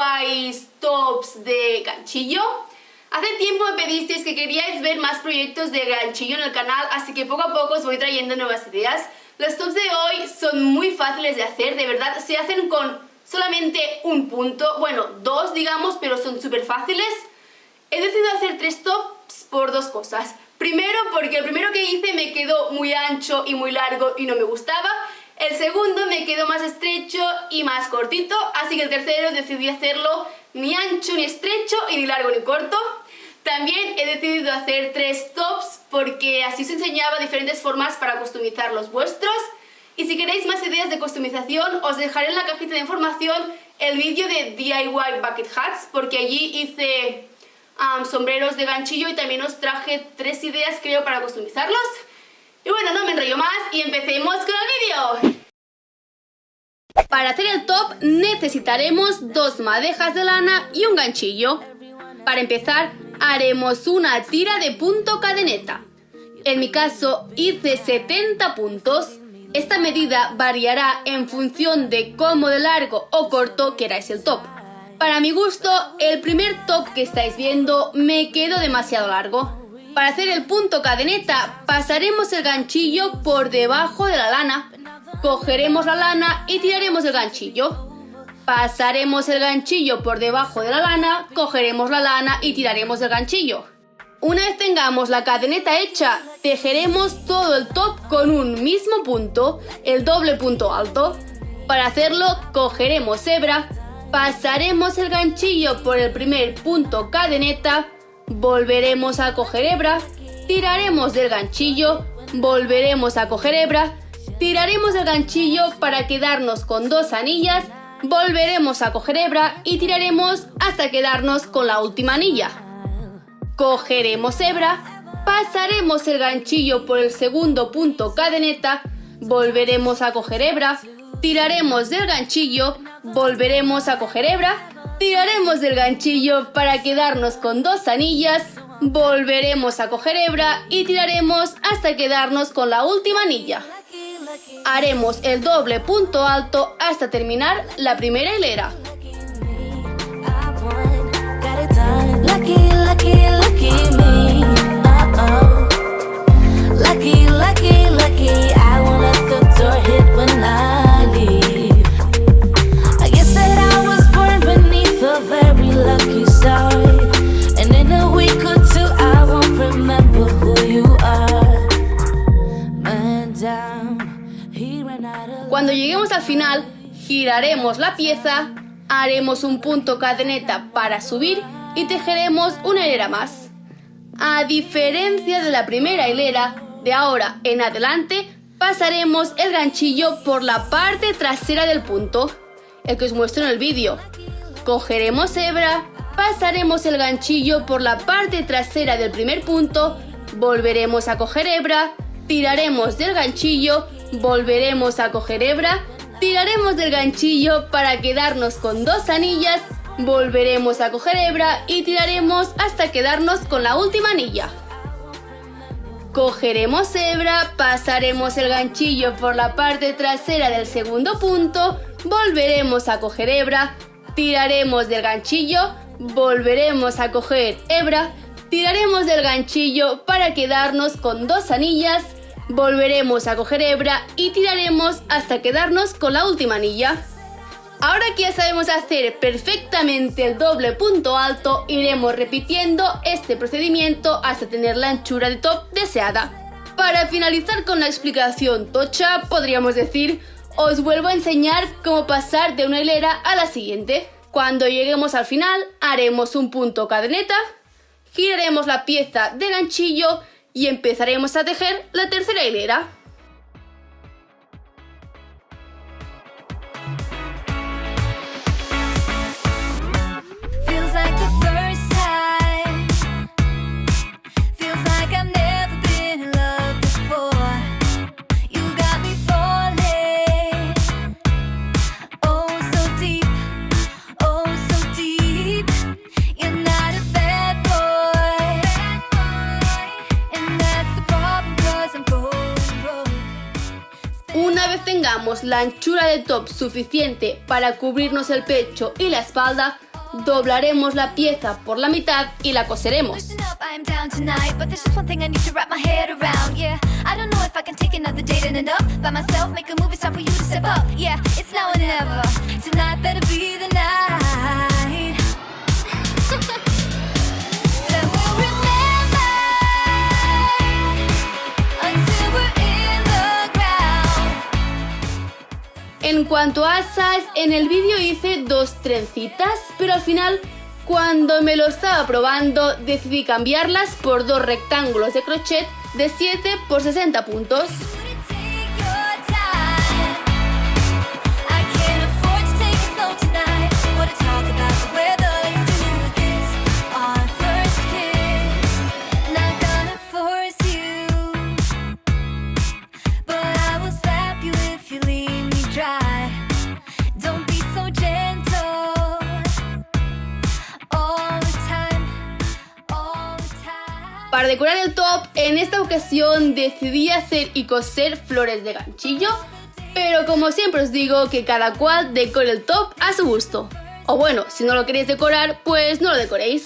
DIYs tops de ganchillo. Hace tiempo me pedisteis que queríais ver más proyectos de ganchillo en el canal, así que poco a poco os voy trayendo nuevas ideas. Los tops de hoy son muy fáciles de hacer, de verdad, se hacen con solamente un punto, bueno, dos digamos, pero son súper fáciles. He decidido hacer tres tops por dos cosas. Primero, porque el primero que hice me quedó muy ancho y muy largo y no me gustaba. El segundo me quedó más estrecho y más cortito, así que el tercero decidí hacerlo ni ancho ni estrecho y ni largo ni corto. También he decidido hacer tres tops porque así os enseñaba diferentes formas para customizar los vuestros. Y si queréis más ideas de customización, os dejaré en la cajita de información el vídeo de DIY Bucket Hats, porque allí hice sombreros de ganchillo y también os traje tres ideas creo para customizarlos. Y bueno, no me enrollo más y empecemos con el vídeo. Para hacer el top necesitaremos dos madejas de lana y un ganchillo. Para empezar, haremos una tira de punto cadeneta. En mi caso hice 70 puntos. Esta medida variará en función de cómo de largo o corto queráis el top. Para mi gusto, el primer top que estáis viendo me quedó demasiado largo. Para hacer el punto cadeneta, pasaremos el ganchillo por debajo de la lana. Cogeremos la lana y tiraremos el ganchillo. Pasaremos el ganchillo por debajo de la lana, cogeremos la lana y tiraremos el ganchillo. Una vez tengamos la cadeneta hecha, tejeremos todo el top con un mismo punto, el doble punto alto. Para hacerlo, cogeremos hebra, Pasaremos el ganchillo por el primer punto cadeneta, volveremos a coger hebra, tiraremos del ganchillo, volveremos a coger hebra, tiraremos el ganchillo para quedarnos con dos anillas, volveremos a coger hebra y tiraremos hasta quedarnos con la última anilla. Cogeremos hebra, pasaremos el ganchillo por el segundo punto cadeneta, volveremos a coger hebra, tiraremos del ganchillo, volveremos a coger hebra, tiraremos del ganchillo para quedarnos con dos anillas, volveremos a coger hebra y tiraremos hasta quedarnos con la última anilla. Haremos el doble punto alto hasta terminar la primera hilera. Al final, giraremos la pieza, haremos un punto cadeneta para subir y tejeremos una hilera más. A diferencia de la primera hilera, de ahora en adelante pasaremos el ganchillo por la parte trasera del punto, el que os muestro en el vídeo. Cogeremos hebra, pasaremos el ganchillo por la parte trasera del primer punto, volveremos a coger hebra, tiraremos del ganchillo Volveremos a coger hebra, tiraremos del ganchillo para quedarnos con dos anillas, volveremos a coger hebra y tiraremos hasta quedarnos con la última anilla. Cogeremos hebra, pasaremos el ganchillo por la parte trasera del segundo punto, volveremos a coger hebra, tiraremos del ganchillo, volveremos a coger hebra, tiraremos del ganchillo para quedarnos con dos anillas, Volveremos a coger hebra y tiraremos hasta quedarnos con la última anilla. Ahora que ya sabemos hacer perfectamente el doble punto alto, iremos repitiendo este procedimiento hasta tener la anchura de top deseada. Para finalizar con la explicación tocha, podríamos decir, os vuelvo a enseñar cómo pasar de una hilera a la siguiente. Cuando lleguemos al final, haremos un punto cadeneta, giraremos la pieza de ganchillo y empezaremos a tejer la tercera hilera. La anchura de top suficiente para cubrirnos el pecho y la espalda, doblaremos la pieza por la mitad y la coseremos. Cuanto a asas, en el vídeo hice dos trencitas, pero al final, cuando me lo estaba probando, decidí cambiarlas por dos rectángulos de crochet de 7 por 60 puntos. Para decorar el top, en esta ocasión decidí hacer y coser flores de ganchillo, pero como siempre os digo que cada cual decore el top a su gusto. O bueno, si no lo queréis decorar, pues no lo decoréis.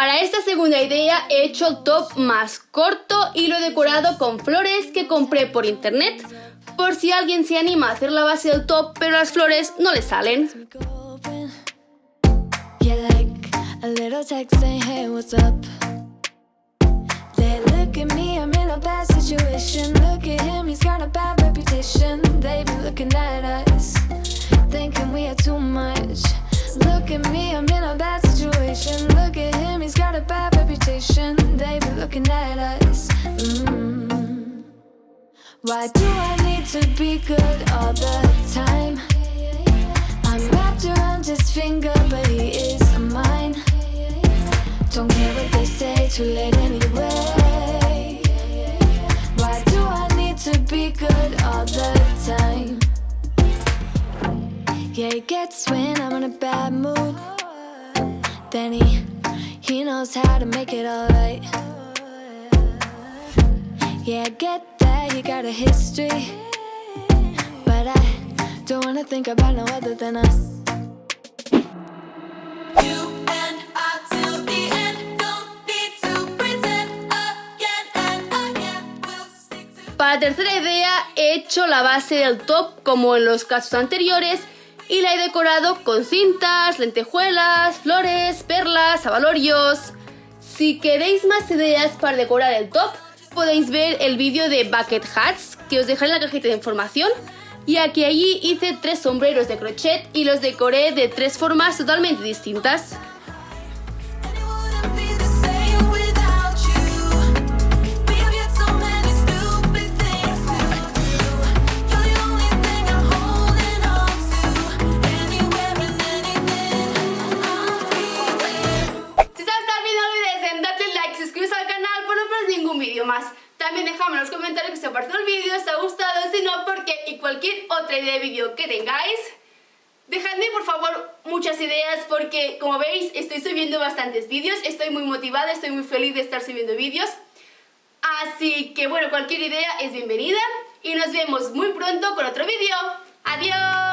Para esta segunda idea he hecho el top más corto y lo he decorado con flores que compré por internet por si alguien se anima a hacer la base del top pero las flores no le salen. Look at me, I'm in a bad situation Look at him, he's got a bad reputation They be looking at us mm. Why do I need to be good all the time? I'm wrapped around his finger, but he is mine Don't care what they say, too late anyway Why do I need to be good all the time? Yeah, he gets when I'm in a bad mood. Then he, he knows how to make it alright. Yeah, I get that, you got a history. But I don't wanna think about no other than us. Para la tercera idea he hecho la base del top como en los casos anteriores y la he decorado con cintas, lentejuelas, flores, perlas, abalorios. Si queréis más ideas para decorar el top, podéis ver el vídeo de Bucket Hats que os dejaré en la cajita de información ya que allí hice tres sombreros de crochet y los decoré de tres formas totalmente distintas. Por favor muchas ideas porque como veis estoy subiendo bastantes vídeos, estoy muy motivada, estoy muy feliz de estar subiendo vídeos. Así que bueno, cualquier idea es bienvenida y nos vemos muy pronto con otro vídeo. ¡Adiós!